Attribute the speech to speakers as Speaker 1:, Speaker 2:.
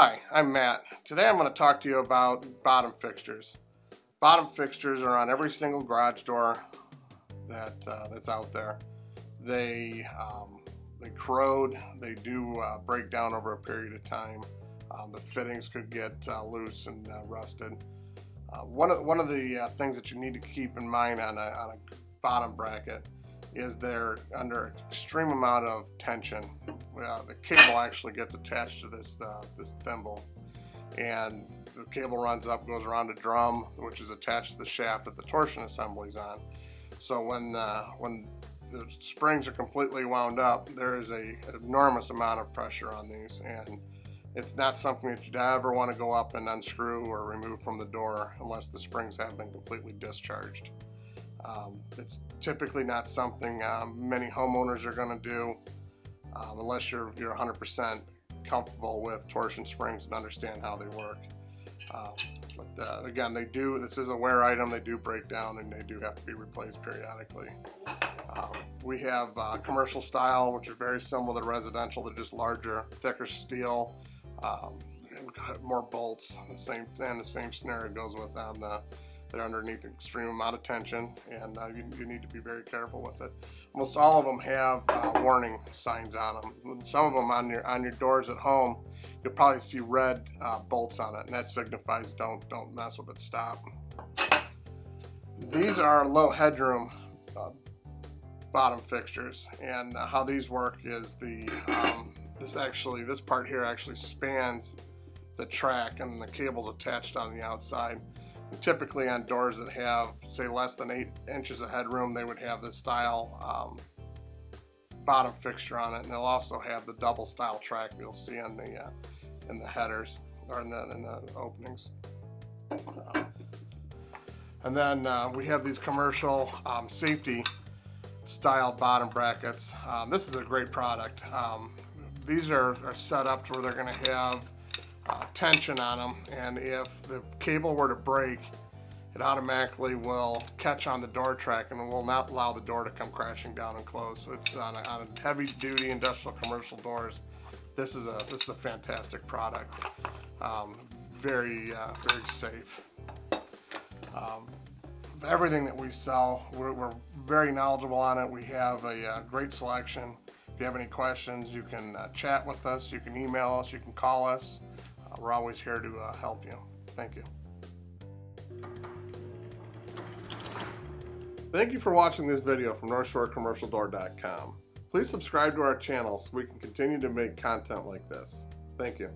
Speaker 1: Hi, I'm Matt. Today I'm going to talk to you about bottom fixtures. Bottom fixtures are on every single garage door that uh, that's out there. They um, they corrode, they do uh, break down over a period of time. Um, the fittings could get uh, loose and uh, rusted. Uh, one of one of the uh, things that you need to keep in mind on a, on a bottom bracket is they're under extreme amount of tension. Uh, the cable actually gets attached to this uh, this thimble, and the cable runs up, goes around a drum, which is attached to the shaft that the torsion assembly is on. So when uh, when the springs are completely wound up, there is a enormous amount of pressure on these, and it's not something that you'd ever want to go up and unscrew or remove from the door unless the springs have been completely discharged. Um, it's typically not something um, many homeowners are going to do um, unless you're you're 100% comfortable with torsion springs and understand how they work. Uh, but uh, again, they do. This is a wear item. They do break down and they do have to be replaced periodically. Um, we have uh, commercial style, which is very similar to residential. They're just larger, thicker steel, um, more bolts. The same and the same scenario goes with them. The, they're underneath an extreme amount of tension and uh, you, you, need to be very careful with it. Almost all of them have uh, warning signs on them. Some of them on your on your doors at home, you'll probably see red uh, bolts on it and that signifies don't don't mess with it, stop. These are low headroom uh, bottom fixtures and uh, how these work is the um, this actually this part here actually spans the track and the cables attached on the outside typically on doors that have say less than eight inches of headroom they would have this style um, bottom fixture on it and they'll also have the double style track you'll see in the uh, in the headers or in the, in the openings. Uh, and then uh, we have these commercial um, safety style bottom brackets. Um, this is a great product. Um, these are, are set up to where they're going to have uh, tension on them and if the cable were to break it automatically will catch on the door track and will not allow the door to come crashing down and close. So it's on a, on a heavy duty industrial commercial doors. This is a this is a fantastic product. Um, very uh, very safe. Um, everything that we sell, we're, we're, very knowledgeable on it. We have a, uh, great selection. If you have any questions, you can uh, chat with us, you can email us, you can call us. We're always here to uh, help you. Thank you. Thank you for watching this video from NorthshoreCommercialDoor.com. Please subscribe to our channel so we can continue to make content like this. Thank you.